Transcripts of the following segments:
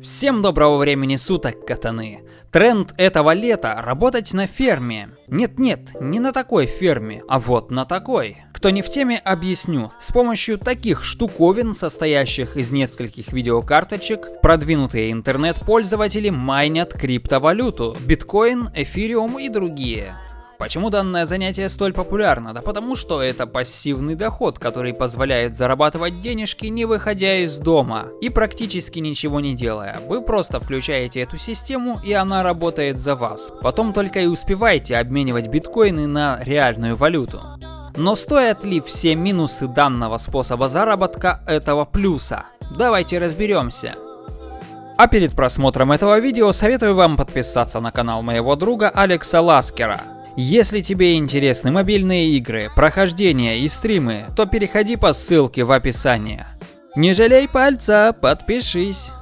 Всем доброго времени суток, катаны! Тренд этого лета – работать на ферме. Нет-нет, не на такой ферме, а вот на такой. Кто не в теме, объясню. С помощью таких штуковин, состоящих из нескольких видеокарточек, продвинутые интернет-пользователи майнят криптовалюту, биткоин, эфириум и другие. Почему данное занятие столь популярно? Да потому что это пассивный доход, который позволяет зарабатывать денежки, не выходя из дома и практически ничего не делая. Вы просто включаете эту систему и она работает за вас. Потом только и успеваете обменивать биткоины на реальную валюту. Но стоят ли все минусы данного способа заработка этого плюса? Давайте разберемся. А перед просмотром этого видео советую вам подписаться на канал моего друга Алекса Ласкера. Если тебе интересны мобильные игры, прохождения и стримы, то переходи по ссылке в описании. Не жалей пальца, подпишись.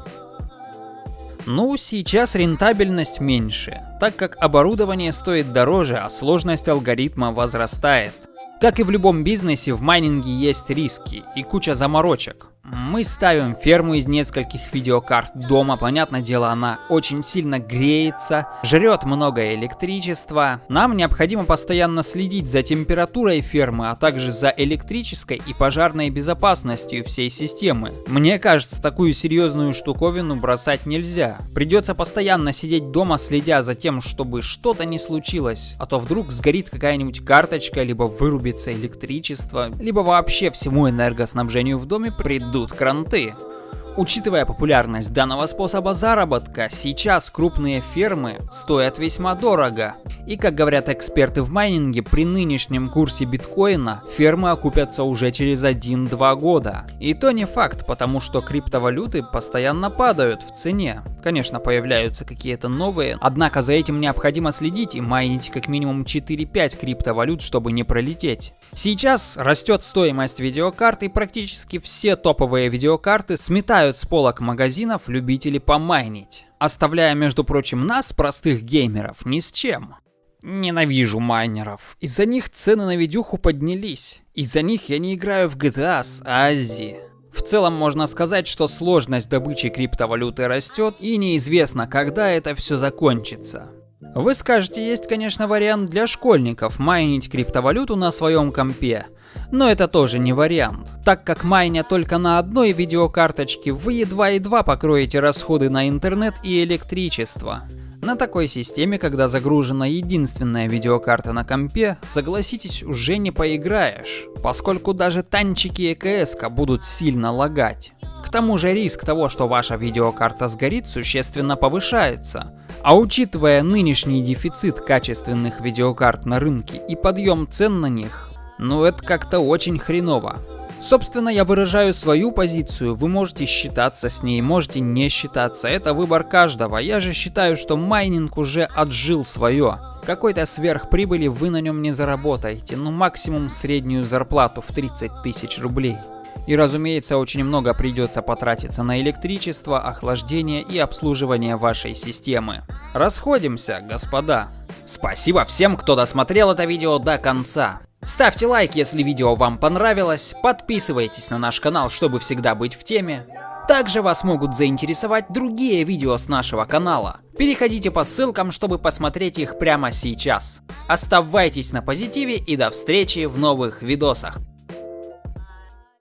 Ну, сейчас рентабельность меньше, так как оборудование стоит дороже, а сложность алгоритма возрастает. Как и в любом бизнесе, в майнинге есть риски и куча заморочек. Мы ставим ферму из нескольких видеокарт дома, понятное дело, она очень сильно греется, жрет много электричества. Нам необходимо постоянно следить за температурой фермы, а также за электрической и пожарной безопасностью всей системы. Мне кажется, такую серьезную штуковину бросать нельзя. Придется постоянно сидеть дома, следя за тем, чтобы что-то не случилось, а то вдруг сгорит какая-нибудь карточка, либо вырубится электричество, либо вообще всему энергоснабжению в доме придут идут кранты. Учитывая популярность данного способа заработка, сейчас крупные фермы стоят весьма дорого. И как говорят эксперты в майнинге, при нынешнем курсе биткоина фермы окупятся уже через 1-2 года. И то не факт, потому что криптовалюты постоянно падают в цене. Конечно, появляются какие-то новые, однако за этим необходимо следить и майнить как минимум 4-5 криптовалют, чтобы не пролететь. Сейчас растет стоимость видеокарт и практически все топовые видеокарты сметают с полок магазинов любители помайнить, оставляя, между прочим, нас, простых геймеров, ни с чем. Ненавижу майнеров. Из-за них цены на видюху поднялись. Из-за них я не играю в GTA с Ази. В целом можно сказать, что сложность добычи криптовалюты растет и неизвестно, когда это все закончится. Вы скажете, есть, конечно, вариант для школьников майнить криптовалюту на своем компе. Но это тоже не вариант, так как майня только на одной видеокарточке вы едва-едва покроете расходы на интернет и электричество. На такой системе, когда загружена единственная видеокарта на компе, согласитесь, уже не поиграешь, поскольку даже танчики EKS будут сильно лагать. К тому же риск того, что ваша видеокарта сгорит, существенно повышается. А учитывая нынешний дефицит качественных видеокарт на рынке и подъем цен на них, ну это как-то очень хреново. Собственно, я выражаю свою позицию, вы можете считаться с ней, можете не считаться, это выбор каждого. Я же считаю, что майнинг уже отжил свое. Какой-то сверхприбыли вы на нем не заработаете, ну максимум среднюю зарплату в 30 тысяч рублей. И разумеется, очень много придется потратиться на электричество, охлаждение и обслуживание вашей системы. Расходимся, господа. Спасибо всем, кто досмотрел это видео до конца. Ставьте лайк, если видео вам понравилось, подписывайтесь на наш канал, чтобы всегда быть в теме. Также вас могут заинтересовать другие видео с нашего канала. Переходите по ссылкам, чтобы посмотреть их прямо сейчас. Оставайтесь на позитиве и до встречи в новых видосах.